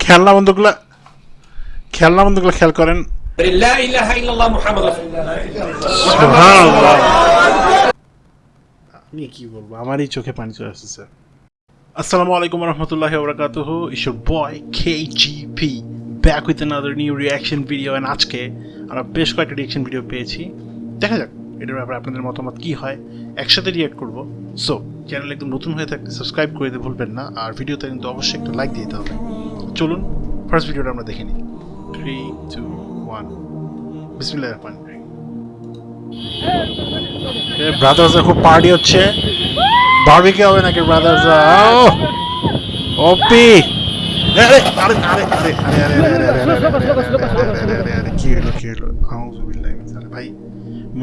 খেলনা বন্ধুগুলা খেলনা খেয়াল করেন আমি কি বলব আমারই চোখে পানি চলে আসছে আসসালামু আলাইকুম রহমতুল্লাহ বরাকাতুহ is boy K GP back with another new reaction video and আজকে আমরা বেশ কয়েকটা রিয়াকশন ভিডিও পেয়েছি। দেখা যাক এটার ব্যাপারে আপনাদের মতামত কি হয়। একসাথে রিয়াক্ট করব। সো চ্যানেল একদম নতুন হয়ে থাকলে সাবস্ক্রাইব করে দিতে ভুলবেন না। আর ভিডিওতে কিন্তু অবশ্যই একটা লাইক দিতে হবে। চলুন ফার্স্ট ভিডিওটা আমরা দেখে নিই। থ্রি টু ওয়ান বিসমিল্লাহ রহমান ব্রাদার্সের খুব পার্টি হচ্ছে। বারবিকে হবে নাকি ব্রাদার্স ওপি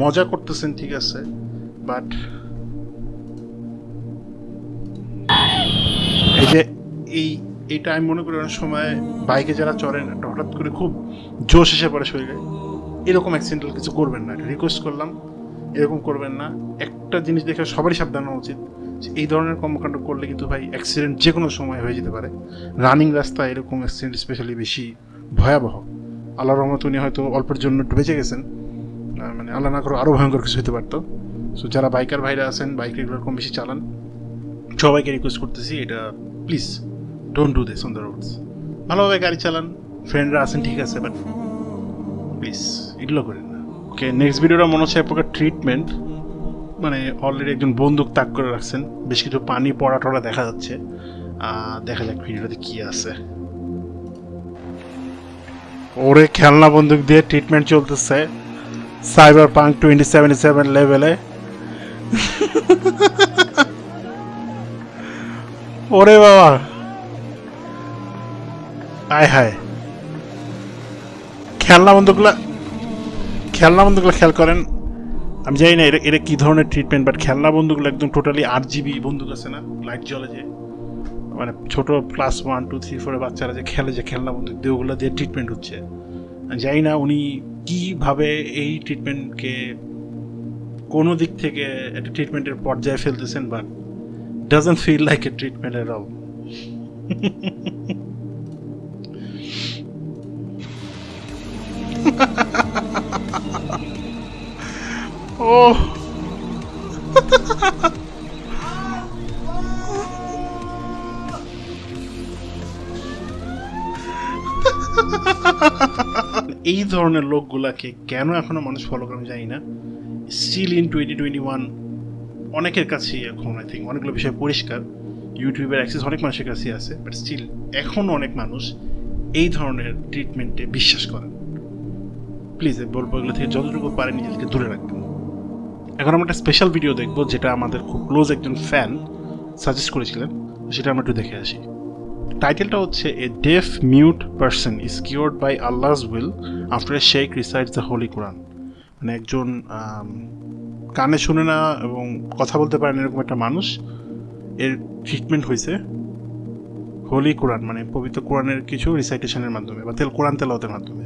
মজা করতেছেন ঠিক আছে বাট এই যে এই এটা আমি মনে করি অনেক সময় বাইকে যারা চড়েন একটা হঠাৎ করে খুব জোশ এসে পড়ে শরীরে এরকম অ্যাক্সিডেন্টাল কিছু করবেন না রিকোয়েস্ট করলাম এরকম করবেন না একটা জিনিস দেখে সবারই সাবধান উচিত এই ধরনের কর্মকাণ্ড করলে কিন্তু ভাই অ্যাক্সিডেন্ট যে কোনো সময় হয়ে যেতে পারে। রানিং রাস্তায় এরকম অ্যাক্সিডেন্ট স্পেশালি বেশি ভয়াবহ। আল্লাহ রহমত উনি হয়তো অল্পের জন্য একটু বেঁচে গেছেন। মানে আল্লাহ না করে আরও ভয়ঙ্কর কিছু হতে পারতো। সো যারা বাইকার ভাইরা আছেন বাইক রেগুলার কম বেশি চালান, সবাইকে রিকোয়েস্ট করতেছি এটা please don't do this on the roads ভালোভাবে গাড়ি চালান ফ্রেন্ডরা আছেন, ঠিক আছে বাট প্লিজ এগুলো করেন না। ওকে নেক্সট ভিডিওটা মনে হচ্ছে এক প্রকার ট্রিটমেন্ট মানে অলরেডি একজন বন্দুক তাক করে রাখছেন। বেশ কিছু পানি পড়া টড়া দেখা যাচ্ছে। দেখা যাক ভিডিওটাতে কি আছে। ওরে খেলনা বন্দুক দিয়ে ট্রিটমেন্ট চলতেছে। Cyberpunk twenty seventy seven লেভেলে ওরে বাবা। আয় হায়। খেলনা বন্ধুগুলা খেলনা বন্ধুগুলো খেয়াল করেন। আমি জানি না এটা এটা কী ধরনের ট্রিটমেন্ট বাট খেলনা বন্ধুগুলো একদম টোটালি আট জিবি বন্দুক আছে না? লাইট জ্বলে যে। মানে ছোট ক্লাস ওয়ান টু থ্রি ফোরের বাচ্চারা যে খেলে যে খেলনা বন্দুক দিয়ে ওগুলো দিয়ে ট্রিটমেন্ট হচ্ছে। আমি জানি না উনি কীভাবে এই ট্রিটমেন্টকে কোনো দিক থেকে একটা ট্রিটমেন্টের পর্যায়ে ফেলতেছেন but doesn't feel like a treatment at all ও এই ধরনের লোকগুলাকে কেন এখনও মানুষ ফলো করে জানি না। Still in twenty twenty one অনেকের কাছেই এখন আই থিঙ্ক অনেকগুলো বিষয় পরিষ্কার। ইউটিউবের অ্যাক্সেস অনেক মানুষের কাছেই আছে বাট স্টিল এখনও অনেক মানুষ এই ধরনের ট্রিটমেন্টে বিশ্বাস করেন। প্লিজ বলব এগুলো থেকে যতটুকু পারে নিজেদেরকে দূরে রাখবেন। এখন আমরা একটা স্পেশাল ভিডিও দেখব যেটা আমাদের খুব ক্লোজ একজন ফ্যান সাজেস্ট করেছিলেন, সেটা আমরা একটু দেখে আসি। টাইটেলটা হচ্ছে a deaf mute person is cured by Allah's will after a sheikh recites the holy Quran মানে একজন কানে শুনে না এবং কথা বলতে পারেন এরকম একটা মানুষ, এর ট্রিটমেন্ট হয়েছে হোলি কোরআন মানে পবিত্র কোরআনের কিছু রিসাইটেশনের মাধ্যমে বা তেল, কোরআন তেলাওয়াতের মাধ্যমে।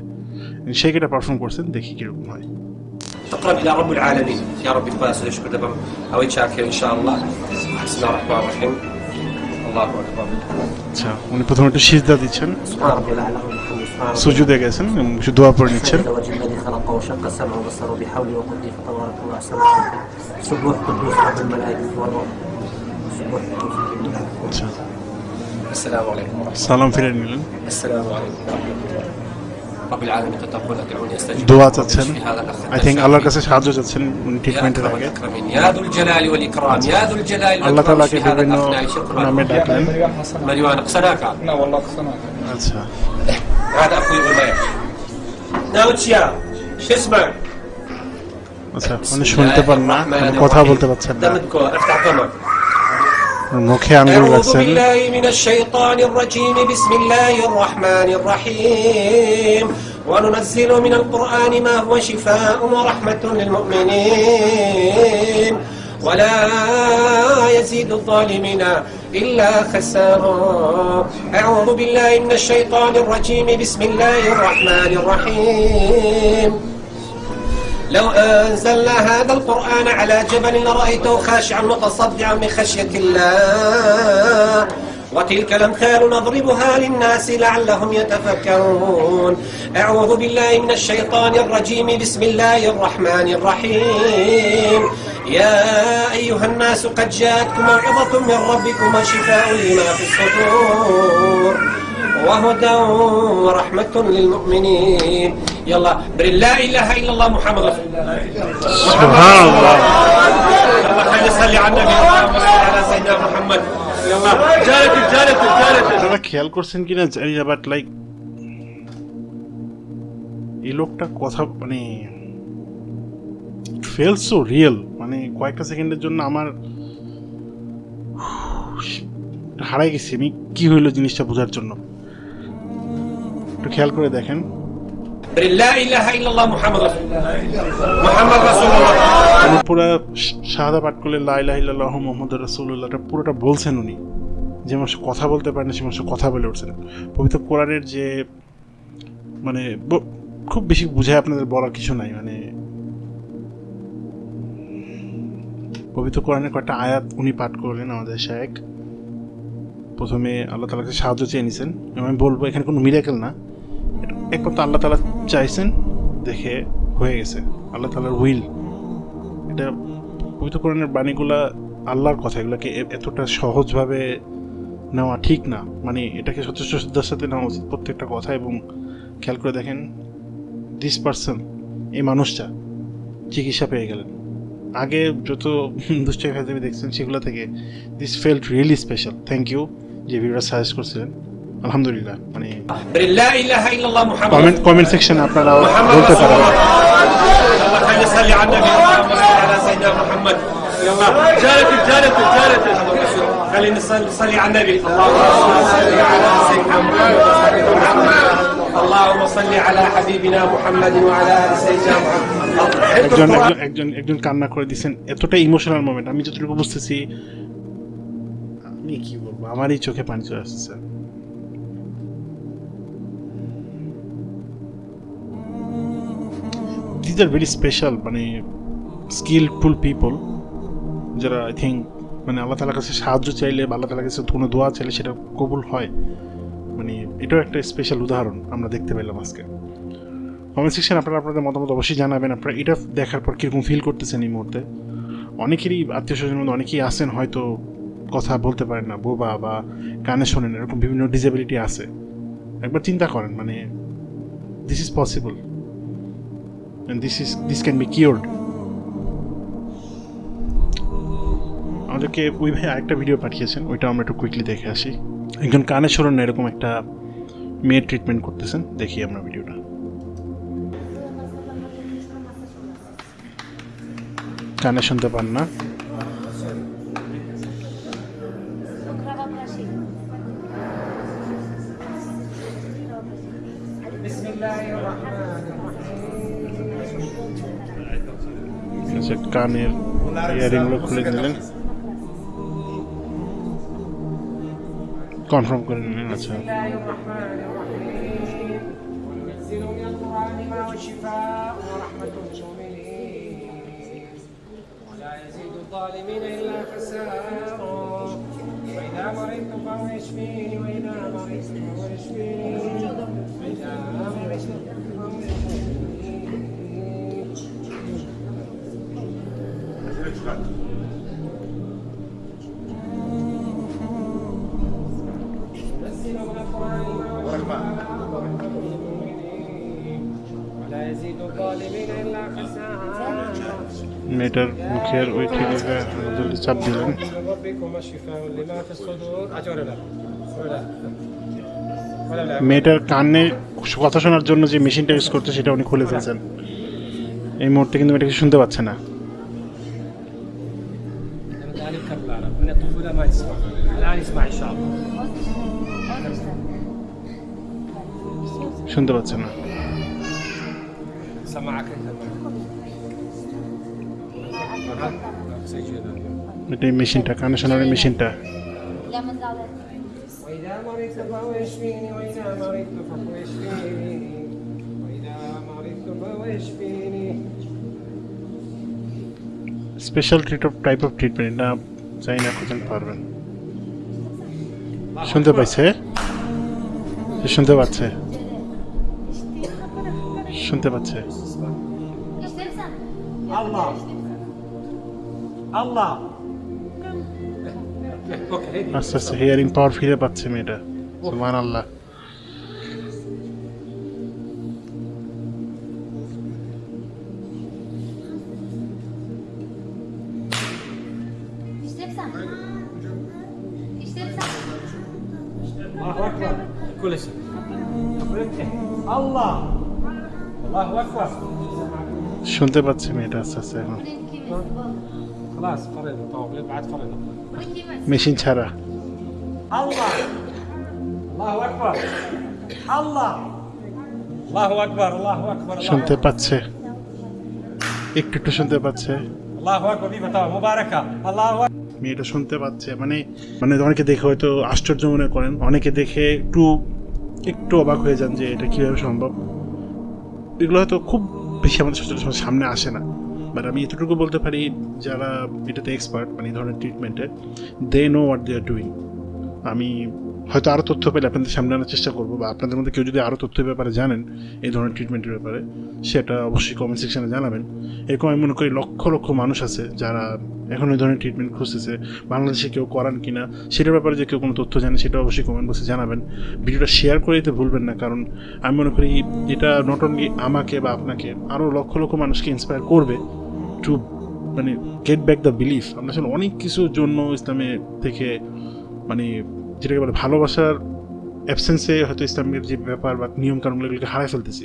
শেখ এটা পারফর্ম করছেন, দেখি কীরকম হয়। تقرب إلى رب العالمين يا رب الفاس يشكر دبم أو يتشاكر إن شاء الله بسم الله الرحمن الرحيم الله أكبر আচ্ছা উনি প্রথমে একটু সিজদা দিচ্ছেন সুজুদে গেছেন কিছু দোয়া পড়ে নিচ্ছেন সালাম ফিরে নিলেন আসসালামু আলাইকুম দোয়া চাচ্ছেন। আই থিঙ্ক আল্লাহর কাছে সাহায্য চাচ্ছেন ট্রিটমেন্টের আগে। আল্লাহ তালাকে বিভিন্ন নামে ডাকলেন। আচ্ছা। আচ্ছা শুনতে পার না মানে কথা বলতে পারছেন না। मुख्य अंगुल लक्षण وننزل من القرآن ما هو شفاء ورحمة للمؤمنين. ولا يزيد الظالمين إلا خسارا. أعوذ بالله من الشيطان الرجيم. بسم الله الرحمن الرحيم. لو أنزلنا هذا القرآن على جبل لرأيته خاشعا متصدعا من خشية الله. وتلك الأمثال نضربها للناس لعلهم يتفكرون. أعوذ بالله من الشيطان الرجيم. بسم الله الرحمن الرحيم. يا أيها الناس قد جاءتكم موعظة من ربكم وشفاء لما في الصدور. وهدى ورحمة للمؤمنين. يلا بر لا إله إلا الله محمد رسول الله সুবহানাল্লাহ يلا خلينا نصلي على النبي اللهم صل على سيدنا محمد يلا جالتك جالتك جالتك আপনারা খেয়াল করছেন কিনা জানি না বাট লাইক এই লোকটা কথা মানে ফেল সো রিয়েল মানে কয়েকটা সেকেন্ডের জন্য আমার হারাই গেছি আমি কি হইলো জিনিসটা বোঝার জন্য একটু খেয়াল করে দেখেন শাহাদা পাঠ করলে মোহাম্মদ পুরোটা বলছেন উনি। যে মানুষ কথা বলতে পারে না, সে মানুষ কথা বলে উঠছেন পবিত্র কোরআনের যে মানে খুব বেশি বুঝায় আপনাদের বলার কিছু নাই মানে পবিত্র কোরআনের কয়েকটা আয়াত উনি পাঠ করলেন আমাদের শায়েক প্রথমে আল্লাহ তালাকে সাহায্য চেয়ে নিছেন। আমি বলব, এখানে কোনো মিরাকেল না। একমাত্র আল্লাহ তালা চাইছেন, দেখে হয়ে গেছে। আল্লাহ তালার উইল এটা পবিত্র কোরআনের বাণীগুলা আল্লাহর কথা, এগুলোকে এতটা সহজভাবে নেওয়া ঠিক না। মানে এটাকে সচেষ্ট শ্রদ্ধার সাথে নেওয়া উচিত প্রত্যেকটা কথা এবং খেয়াল করে দেখেন দিস পার্সন এই মানুষটা চিকিৎসা পেয়ে গেলেন। আগে যত দুশ্চয় দেখছেন, সেগুলো থেকে this felt really special thank you যে ভিডিওটা সাজেস্ট করছিলেন। আলহামদুলিল্লাহ মানে بر لا إله إلا الله محمد কমেন্ট কমেন্ট সেকশনে আপনারা محمد বলতে رسول পারেন الله يلا خلينا نصلي على النبي اللهم صل على سيدنا محمد يلا جالتك جالتك جالتك خلينا نصلي نصلي على النبي اللهم صل على سيدنا محمد اللهم صل على حبيبنا محمد وعلى ال سيدنا محمد একজন একজন- একজন একজন কান্না করে দিচ্ছেন এতটা ইমোশনাল মোমেন্ট আমি যতটুকু বুঝতেছি আমি কি বলবো আমারই চোখে পানি চলে আসছে দিজ আর ভেরি স্পেশাল মানে স্কিলফুল পিপল যারা আই থিঙ্ক মানে আল্লাহ তালার কাছে সাহায্য চাইলে বা আল্লাহ তালার কাছে কোনো দোয়া চাইলে সেটা কবুল হয়। মানে এটাও একটা স্পেশাল উদাহরণ আমরা দেখতে পেলাম আজকে। কমেন্ট সেকশন আপনারা আপনাদের মতামত অবশ্যই জানাবেন। আপনারা এটা দেখার পর কীরকম ফিল করতেছেন এই মুহূর্তে? অনেকেরই আত্মীয় স্বজনের মধ্যে অনেকেই আছেন, হয়তো কথা বলতে পারেন না, বোবা বা কানে শোনেন, এরকম বিভিন্ন ডিসেবিলিটি আছে। একবার চিন্তা করেন মানে this is possible this this this can be be আমাদেরকে ওই ভাই আরেকটা ভিডিও পাঠিয়েছেন, ওইটা আমরা একটু কুইকলি দেখে আসি। একজন কানে শোনেন না এরকম একটা মেয়ের ট্রিটমেন্ট করতেছেন, দেখি আমরা ভিডিওটা কানে শুনতে পান না কানের ইয়ারিংগুলো খুলে দিলেন কনফার্ম করে নিলেন আচ্ছা بسم الله الرحمن الرحيم وننزل من القرآن ما هو شفاء ورحمة للمؤمنين ولا يزيد الظالمين إلا خسارا وإذا مرضت فهو يشفيني وإذا مرضت فهو يشفيني وإذا مرضت মেয়েটার মুখের ওই ঠিক চাপ দিলেন। মেয়েটার কানে কথা শোনার জন্য যে মেশিনটা ইউজ করতে সেটা উনি খুলে ফেলছেন এই মুহূর্তে কিন্তু মেয়েটাকে শুনতে পাচ্ছে না। শুনতে পাচ্ছে না। سمعك أنت ها؟ سجل এটা এই মেশিনটা কানে শোনার এই মেশিনটা لما زعلت وإذا مرضت فهو يشفيني وإذا مرضت فهو يشفيني وإذا مرضت فهو يشفيني special treat of type of treatment এটা জানি না কতজন পারবেন শুনতে পাইছে সে শুনতে পাচ্ছে শুনতে পাচ্ছে Allah. Allah. Okay. Okay. Okay. Okay. Okay. Okay. Okay. Okay. Okay. Okay. Okay. Okay. Okay. Okay. শুনতে পাচ্ছি মেয়েটা আস্তে আস্তে এখন। মেশিন ছাড়া। শুনতে পাচ্ছে। একটু একটু শুনতে পাচ্ছে। মেয়েটা শুনতে পাচ্ছে। মানে মানে অনেকে দেখে হয়তো আশ্চর্য মনে করেন। অনেকে দেখে একটু একটু অবাক হয়ে যান যে এটা কীভাবে সম্ভব। এগুলো হয়তো খুব বেশি আমাদের সচরাচর সামনে আসে না। বাট আমি এতটুকু বলতে পারি, যারা এটাতে এক্সপার্ট মানে এই ধরনের ট্রিটমেন্টে they know what they are doing আমি হয়তো আরও তথ্য পেলে আপনাদের সামনে আনার চেষ্টা করব, বা আপনাদের মধ্যে কেউ যদি আরও তথ্যের ব্যাপারে জানেন, এই ধরনের ট্রিটমেন্টের ব্যাপারে, সেটা অবশ্যই কমেন্ট সেকশানে জানাবেন। এরকম আমি মনে করি লক্ষ লক্ষ মানুষ আছে যারা এখন এই ধরনের ট্রিটমেন্ট খুঁজতেছে, বাংলাদেশে কেউ করান কি না সেটার ব্যাপারে যে কেউ কোনো তথ্য জানে সেটা অবশ্যই কমেন্ট বক্সে জানাবেন। ভিডিওটা শেয়ার করে দিতে ভুলবেন না, কারণ আমি মনে করি এটা নট অনলি আমাকে বা আপনাকে আরও লক্ষ লক্ষ মানুষকে ইন্সপায়ার করবে টু মানে গেট ব্যাক দ্য বিলিফ আমরা আসলে অনেক কিছুর জন্য ইসলামে থেকে মানে যেটাকে বলে ভালোবাসার অ্যাবসেন্সে হয়তো ইসলামের যে ব্যাপার বা নিয়ম কানুনগুলোকে হারাই ফেলতেছি।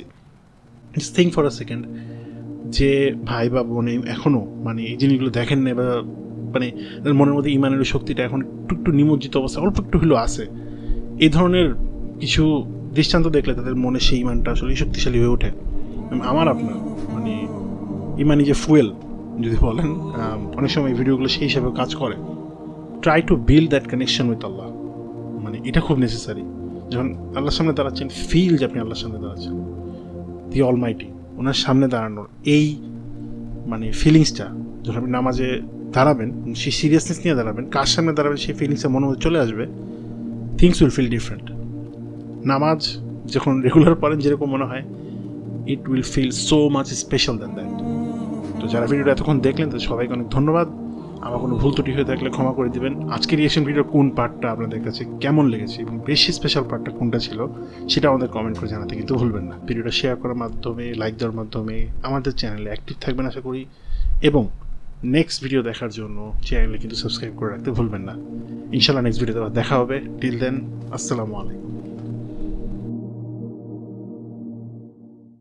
Just think for a second যে ভাই বা বোনে এখনও মানে এই জিনিসগুলো দেখেন না বা মানে মনের মধ্যে ইমানের শক্তিটা এখন একটু একটু নিমজ্জিত অবস্থা অল্প একটু হলেও আছে। এই ধরনের কিছু দৃষ্টান্ত দেখলে তাদের মনে সেই ইমানটা আসলে শক্তিশালী হয়ে ওঠে। আমার আপনার মানে ইমানি যে ফুয়েল যদি বলেন অনেক সময় ভিডিওগুলো সেই হিসাবে কাজ করে। Try to build that connection with আল্লাহ মানে এটা খুব নেসেসারি যখন আল্লাহর সামনে দাঁড়াচ্ছেন ফিল যে আপনি আল্লাহর সামনে দাঁড়াচ্ছেন দি অলমাইটি ওনার সামনে দাঁড়ানোর এই মানে ফিলিংসটা যখন আপনি নামাজে দাঁড়াবেন, সেই সিরিয়াসনেস নিয়ে দাঁড়াবেন, কার সামনে দাঁড়াবেন, সেই ফিলিংসটা মনে মধ্যে চলে আসবে থিংস উইল ফিল ডিফারেন্ট নামাজ যখন রেগুলার পড়েন, যেরকম মনে হয় it will feel so much special than that তো যারা ভিডিওটা এতক্ষণ দেখলেন, তাদের সবাইকে অনেক ধন্যবাদ। আমার কোনো ভুল ত্রুটি হয়ে থাকলে ক্ষমা করে দিবেন। আজকের রিয়েকশন ভিডিওর কোন পার্টটা আপনাদের কাছে কেমন লেগেছে এবং বেশি স্পেশাল পার্টটা কোনটা ছিল, সেটা আমাদের কমেন্ট করে জানাতে কিন্তু ভুলবেন না। ভিডিওটা শেয়ার করার মাধ্যমে লাইক দেওয়ার মাধ্যমে আমাদের চ্যানেলে অ্যাক্টিভ থাকবেন আশা করি। এবং নেক্সট ভিডিও দেখার জন্য চ্যানেলে কিন্তু সাবস্ক্রাইব করে রাখতে ভুলবেন না। ইনশাল্লাহ নেক্সট ভিডিওতে দেখা হবে। টিল দেন আসসালামু আলাইকুম।